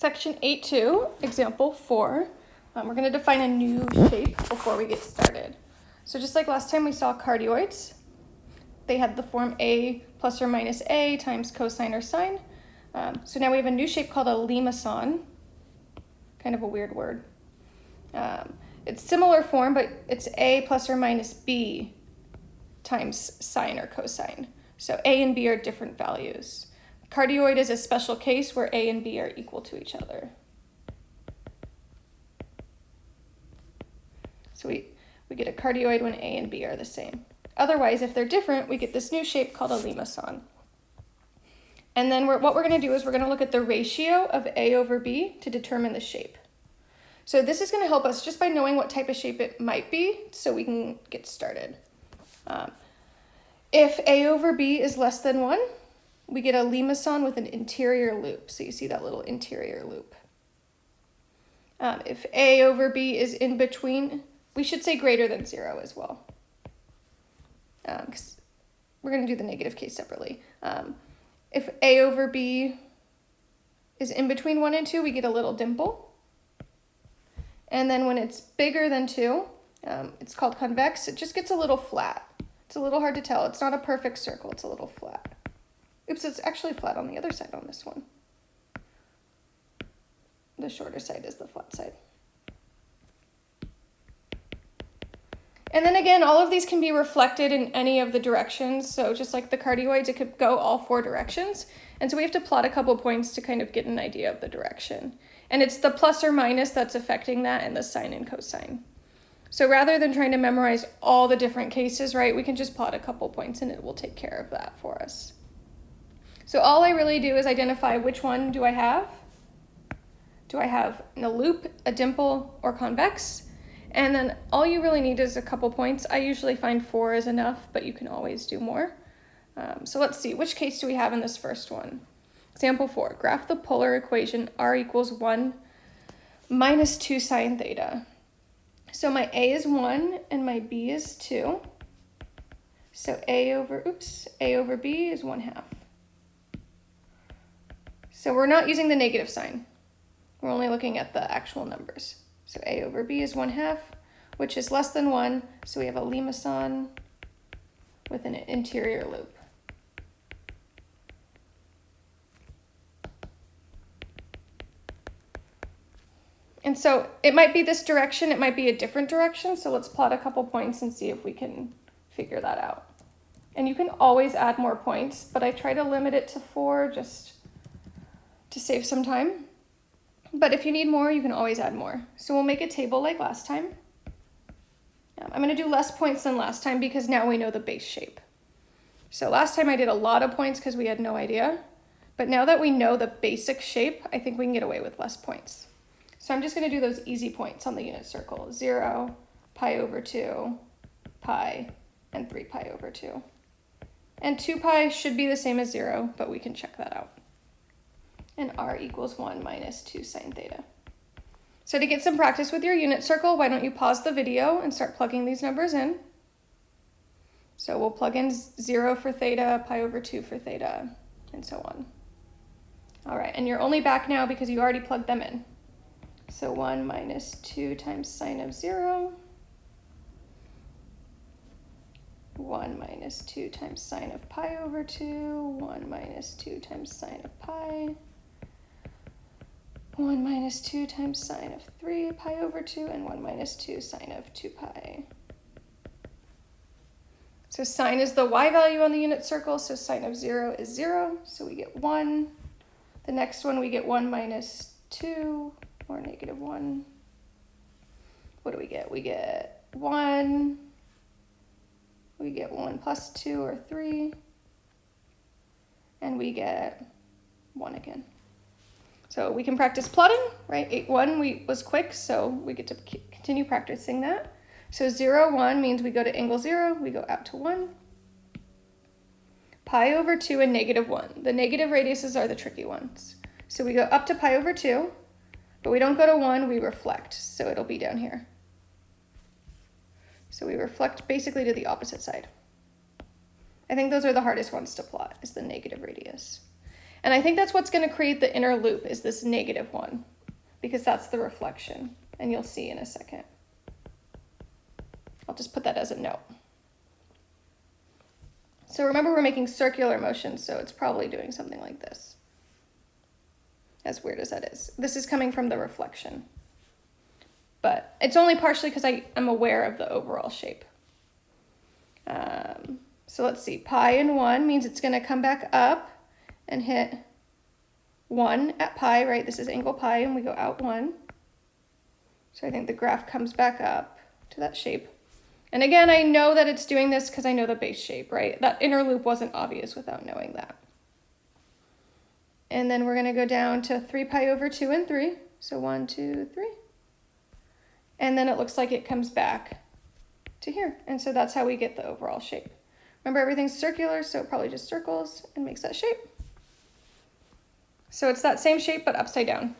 Section 8.2, example 4, um, we're going to define a new shape before we get started. So just like last time we saw cardioids, they had the form a plus or minus a times cosine or sine. Um, so now we have a new shape called a limacon, kind of a weird word. Um, it's similar form, but it's a plus or minus b times sine or cosine. So a and b are different values. Cardioid is a special case where A and B are equal to each other. So we, we get a cardioid when A and B are the same. Otherwise, if they're different, we get this new shape called a limacon. And then we're, what we're going to do is we're going to look at the ratio of A over B to determine the shape. So this is going to help us just by knowing what type of shape it might be so we can get started. Um, if A over B is less than 1, we get a limacon with an interior loop. So you see that little interior loop. Um, if a over b is in between, we should say greater than 0 as well. Um, we're going to do the negative case separately. Um, if a over b is in between 1 and 2, we get a little dimple. And then when it's bigger than 2, um, it's called convex. It just gets a little flat. It's a little hard to tell. It's not a perfect circle. It's a little flat. Oops, it's actually flat on the other side on this one. The shorter side is the flat side. And then again, all of these can be reflected in any of the directions. So just like the cardioids, it could go all four directions. And so we have to plot a couple points to kind of get an idea of the direction. And it's the plus or minus that's affecting that and the sine and cosine. So rather than trying to memorize all the different cases, right, we can just plot a couple points and it will take care of that for us. So all I really do is identify which one do I have. Do I have a loop, a dimple, or convex? And then all you really need is a couple points. I usually find four is enough, but you can always do more. Um, so let's see, which case do we have in this first one? Example four, graph the polar equation r equals one minus two sine theta. So my a is one and my b is two. So a over, oops, a over b is one half. So we're not using the negative sign. We're only looking at the actual numbers. So a over b is 1 half, which is less than 1. So we have a limacon with an interior loop. And so it might be this direction, it might be a different direction. So let's plot a couple points and see if we can figure that out. And you can always add more points, but I try to limit it to four just to save some time. But if you need more, you can always add more. So we'll make a table like last time. I'm going to do less points than last time because now we know the base shape. So last time I did a lot of points because we had no idea. But now that we know the basic shape, I think we can get away with less points. So I'm just going to do those easy points on the unit circle. 0, pi over 2, pi, and 3 pi over 2. And 2 pi should be the same as 0, but we can check that out and r equals 1 minus 2 sine theta. So to get some practice with your unit circle, why don't you pause the video and start plugging these numbers in. So we'll plug in 0 for theta, pi over 2 for theta, and so on. All right, and you're only back now because you already plugged them in. So 1 minus 2 times sine of 0. 1 minus 2 times sine of pi over 2. 1 minus 2 times sine of pi. 1 minus 2 times sine of 3 pi over 2, and 1 minus 2 sine of 2 pi. So sine is the y value on the unit circle, so sine of 0 is 0, so we get 1. The next one we get 1 minus 2, or negative 1. What do we get? We get 1. We get 1 plus 2, or 3. And we get 1 again. So we can practice plotting, right? 8, 1 we, was quick, so we get to continue practicing that. So 0, 1 means we go to angle 0, we go out to 1. Pi over 2 and negative 1. The negative radiuses are the tricky ones. So we go up to pi over 2, but we don't go to 1, we reflect, so it'll be down here. So we reflect basically to the opposite side. I think those are the hardest ones to plot, is the negative radius. And I think that's what's going to create the inner loop is this negative one because that's the reflection. And you'll see in a second. I'll just put that as a note. So remember we're making circular motions, so it's probably doing something like this. As weird as that is. This is coming from the reflection. But it's only partially because I am aware of the overall shape. Um, so let's see, pi and 1 means it's going to come back up and hit 1 at pi, right? This is angle pi, and we go out 1. So I think the graph comes back up to that shape. And again, I know that it's doing this because I know the base shape, right? That inner loop wasn't obvious without knowing that. And then we're going to go down to 3 pi over 2 and 3. So 1, 2, 3. And then it looks like it comes back to here. And so that's how we get the overall shape. Remember, everything's circular, so it probably just circles and makes that shape. So it's that same shape, but upside down.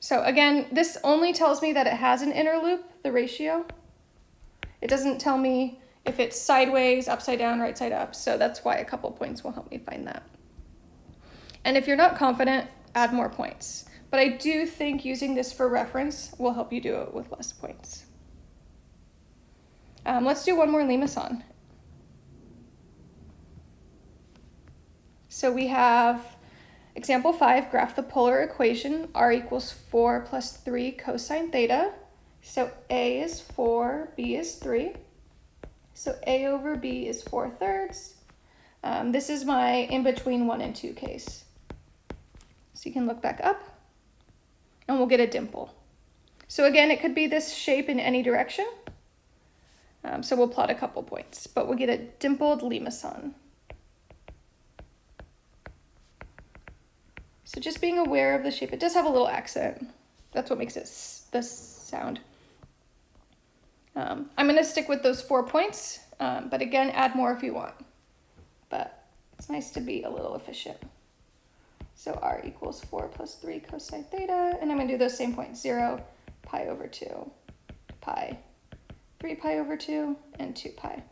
So again, this only tells me that it has an inner loop, the ratio. It doesn't tell me if it's sideways, upside down, right side up. So that's why a couple points will help me find that. And if you're not confident, add more points. But I do think using this for reference will help you do it with less points. Um, let's do one more limacon. So we have Example 5, graph the polar equation, r equals 4 plus 3 cosine theta. So a is 4, b is 3. So a over b is 4 thirds. Um, this is my in-between 1 and 2 case. So you can look back up, and we'll get a dimple. So again, it could be this shape in any direction. Um, so we'll plot a couple points, but we'll get a dimpled limacon. So just being aware of the shape. It does have a little accent. That's what makes it this sound. Um, I'm going to stick with those four points, um, but again, add more if you want. But it's nice to be a little efficient. So r equals 4 plus 3 cosine theta, and I'm going to do those same points, 0, pi over 2, pi, 3 pi over 2, and 2 pi.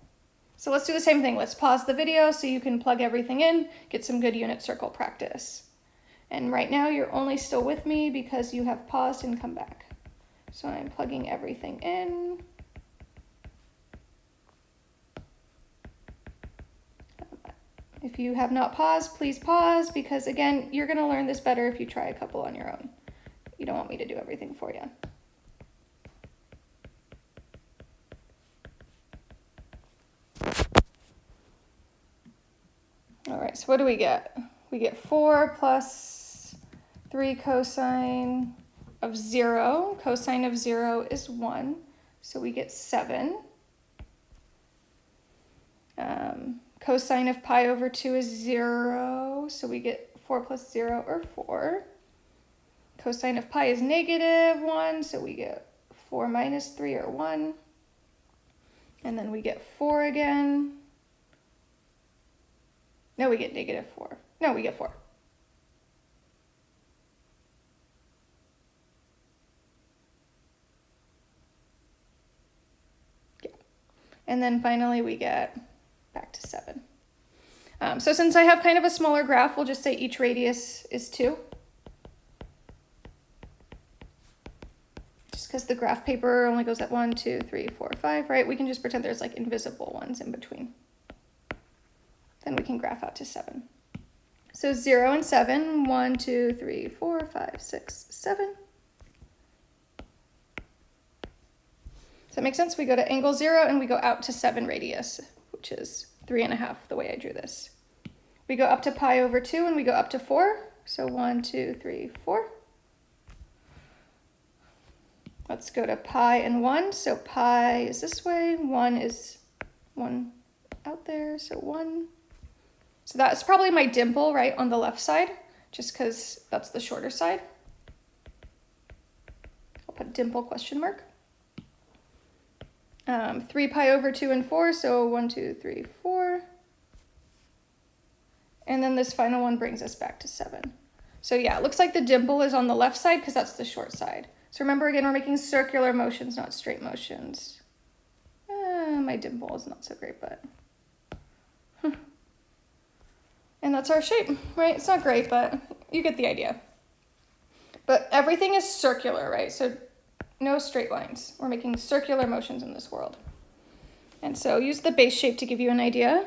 So let's do the same thing. Let's pause the video so you can plug everything in, get some good unit circle practice. And right now you're only still with me because you have paused and come back. So I'm plugging everything in. If you have not paused, please pause because again, you're gonna learn this better if you try a couple on your own. You don't want me to do everything for you. All right, so what do we get? We get four plus 3 cosine of 0. Cosine of 0 is 1, so we get 7. Um, cosine of pi over 2 is 0, so we get 4 plus 0 or 4. Cosine of pi is negative 1, so we get 4 minus 3 or 1. And then we get 4 again. No, we get negative 4. No, we get 4. And then finally we get back to seven. Um, so since I have kind of a smaller graph, we'll just say each radius is two. Just because the graph paper only goes at one, two, three, four, five, right? We can just pretend there's like invisible ones in between. Then we can graph out to seven. So zero and seven, one, two, three, four, five, six, seven. Does that make sense? We go to angle zero and we go out to seven radius, which is three and a half the way I drew this. We go up to pi over two and we go up to four. So one, two, three, four. Let's go to pi and one. So pi is this way, one is one out there, so one. So that's probably my dimple, right, on the left side, just because that's the shorter side. I'll put dimple question mark um, 3 pi over 2 and 4, so 1, 2, 3, 4. And then this final one brings us back to 7. So yeah, it looks like the dimple is on the left side because that's the short side. So remember again, we're making circular motions, not straight motions. Uh, my dimple is not so great, but... And that's our shape, right? It's not great, but you get the idea. But everything is circular, right? So no straight lines. We're making circular motions in this world. And so use the base shape to give you an idea,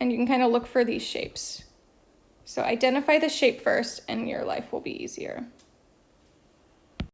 and you can kind of look for these shapes. So identify the shape first, and your life will be easier.